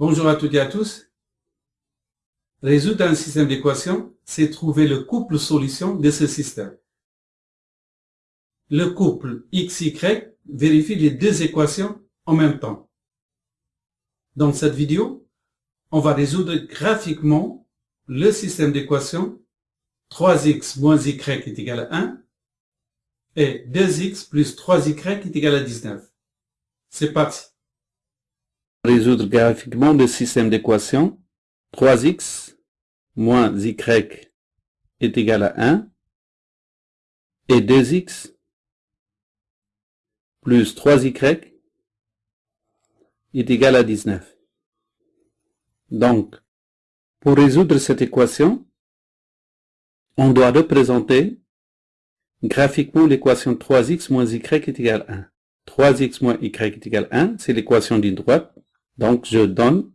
Bonjour à toutes et à tous. Résoudre un système d'équations, c'est trouver le couple solution de ce système. Le couple XY vérifie les deux équations en même temps. Dans cette vidéo, on va résoudre graphiquement le système d'équations 3x moins y est égal à 1 et 2x plus 3y est égal à 19. C'est parti. Résoudre graphiquement le système d'équations 3x moins y est égal à 1 et 2x plus 3y est égal à 19. Donc, pour résoudre cette équation, on doit représenter graphiquement l'équation 3x moins y est égal à 1. 3x moins y est égal à 1, c'est l'équation d'une droite. Donc, je donne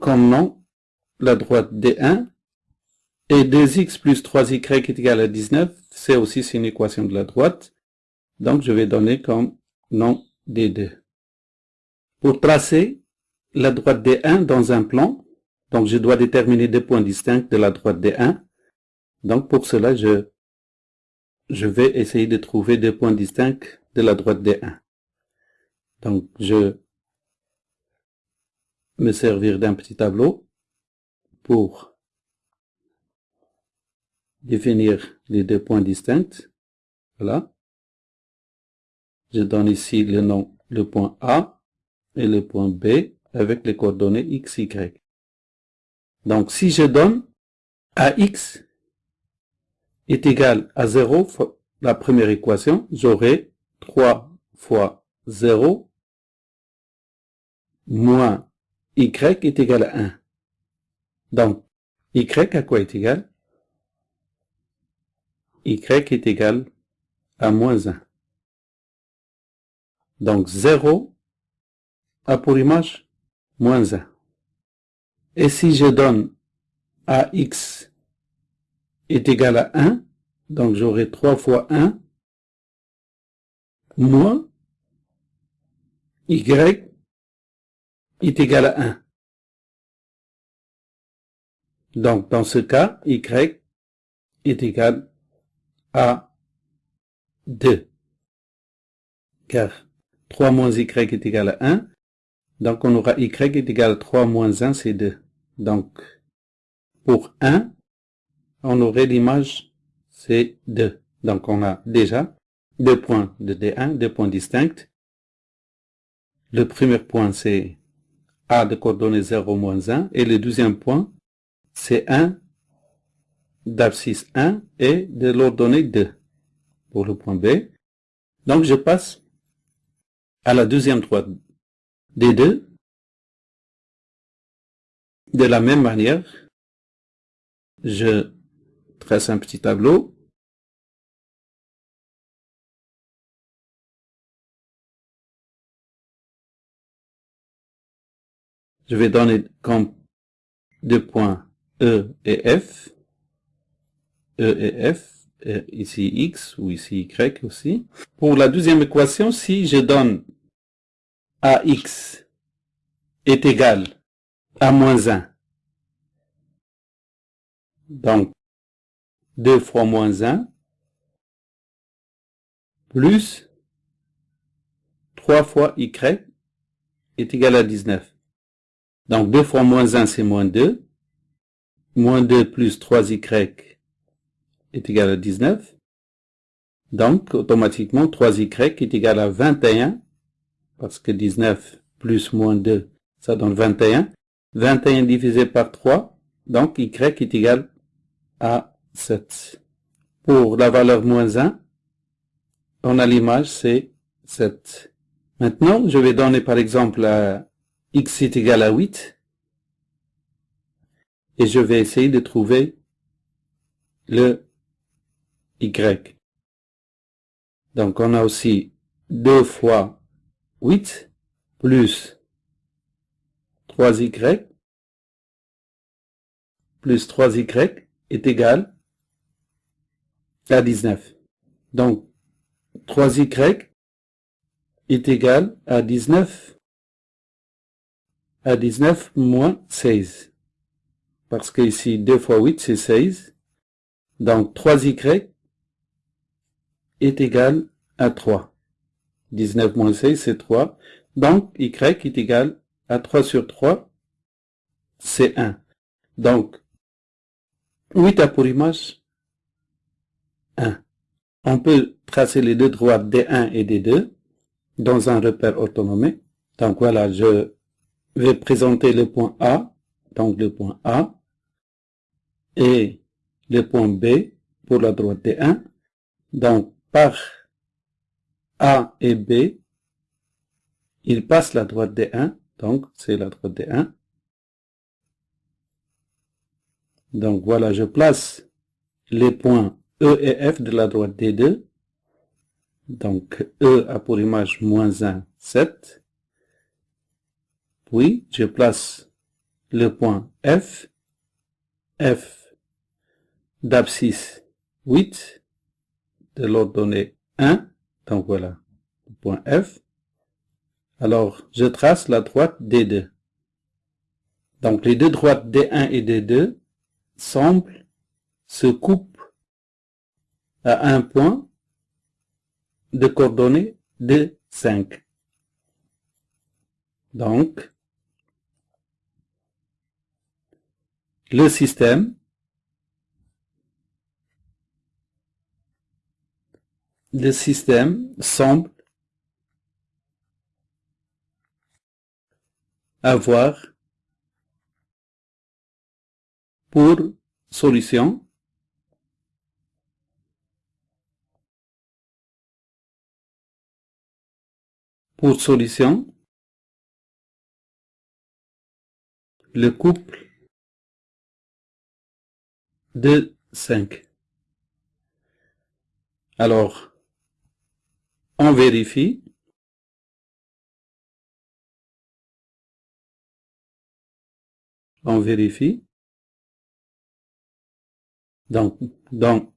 comme nom la droite D1 et 2x plus 3y est égal à 19, c'est aussi une équation de la droite. Donc, je vais donner comme nom D2. Pour tracer la droite D1 dans un plan, donc je dois déterminer deux points distincts de la droite D1. Donc, pour cela, je, je vais essayer de trouver deux points distincts de la droite D1. Donc, je me servir d'un petit tableau pour définir les deux points distincts. Voilà. Je donne ici le nom, le point A et le point B avec les coordonnées x, y. Donc, si je donne AX est égal à 0 fois la première équation, j'aurai 3 fois 0 moins y est égal à 1. Donc, y à quoi est égal? Y est égal à moins 1. Donc 0 a pour image moins 1. Et si je donne AX est égal à 1, donc j'aurai 3 fois 1 moins Y est égal à 1. Donc, dans ce cas, y est égal à 2. Car 3 moins y est égal à 1. Donc, on aura y est égal à 3 moins 1, c'est 2. Donc, pour 1, on aurait l'image, c'est 2. Donc, on a déjà deux points de D1, deux points distincts. Le premier point, c'est A de coordonnées 0 moins 1. Et le deuxième point, c'est 1 d'abscisse 1 et de l'ordonnée 2 pour le point B. Donc je passe à la deuxième droite des deux. De la même manière, je trace un petit tableau je vais donner comme deux points E et F. E et F, ici X ou ici Y aussi. Pour la deuxième équation, si je donne AX est égal à moins 1, donc 2 fois moins 1, plus 3 fois Y est égal à 19. Donc 2 fois moins 1, c'est moins 2. Moins 2 plus 3y est égal à 19. Donc, automatiquement, 3y est égal à 21, parce que 19 plus moins 2, ça donne 21. 21 divisé par 3, donc y est égal à 7. Pour la valeur moins 1, on a l'image, c'est 7. Maintenant, je vais donner par exemple à x est égal à 8. Et je vais essayer de trouver le y. Donc on a aussi 2 fois 8 plus 3y plus 3y est égal à 19. Donc 3y est égal à 19 à 19 moins 16. Parce que ici, 2 fois 8, c'est 16. Donc, 3y est égal à 3. 19 moins 16, c'est 3. Donc, y est égal à 3 sur 3, c'est 1. Donc, 8 a pour image 1. On peut tracer les deux droites D1 et D2 dans un repère autonome. Donc voilà, je vais présenter le point A, donc le point A, et le point B pour la droite D1. Donc par A et B, il passe la droite D1, donc c'est la droite D1. Donc voilà, je place les points E et F de la droite D2. Donc E a pour image moins 1, 7. Puis je place le point F. F d'abscisse 8 de l'ordonnée 1. Donc voilà, le point F. Alors, je trace la droite D2. Donc, les deux droites D1 et D2 semblent se couper à un point de coordonnées de 5. Donc, le système. Le système semble avoir pour solution pour solution le couple de 5. Alors, on vérifie. On vérifie. Donc, donc,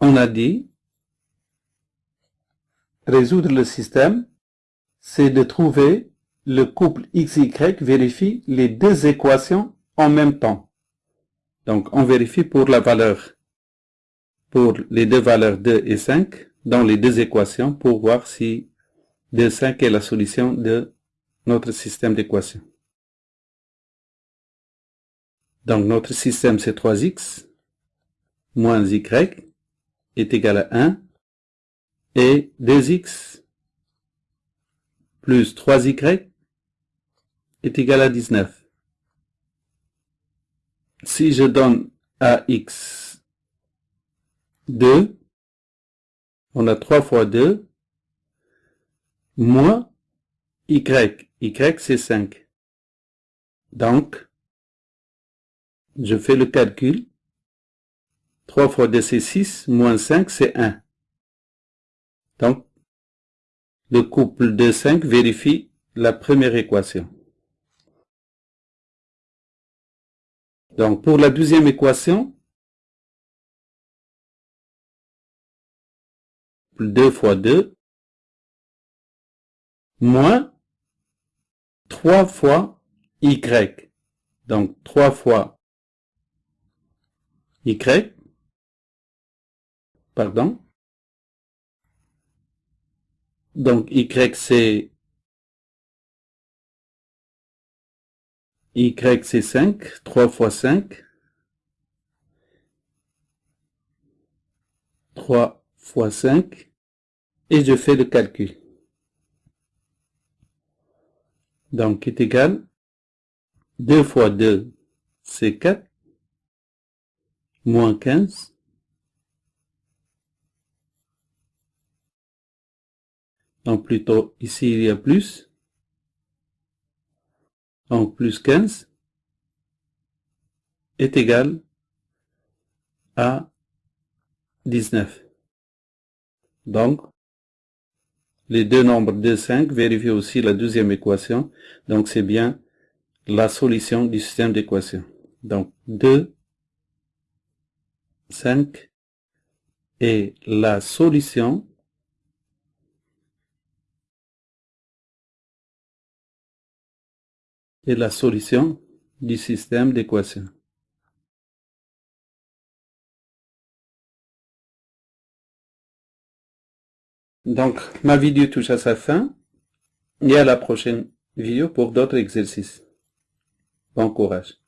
on a dit, résoudre le système, c'est de trouver le couple XY vérifie les deux équations en même temps. Donc, on vérifie pour la valeur, pour les deux valeurs 2 et 5, dans les deux équations, pour voir si 2, 5 est la solution de notre système d'équations. Donc, notre système, c'est 3x moins y est égal à 1 et 2x plus 3y est égal à 19. Si je donne à x 2, on a 3 fois 2, moins y. y c'est 5. Donc, je fais le calcul. 3 fois 2 c'est 6, moins 5 c'est 1. Donc, le couple de 5 vérifie la première équation. Donc, pour la deuxième équation, 2 fois 2, moins 3 fois y. Donc, 3 fois y, pardon. Donc, y c'est y c'est 5, 3 fois 5. 3 fois 5 et je fais le calcul. Donc, est égal? 2 fois 2, c'est 4, moins 15, donc plutôt ici il y a plus, donc plus 15 est égal à 19. Donc, les deux nombres de 5, vérifiez aussi la deuxième équation. Donc, c'est bien la solution du système d'équation. Donc, 2, 5 est la solution est la solution du système d'équation. Donc, ma vidéo touche à sa fin et à la prochaine vidéo pour d'autres exercices. Bon courage.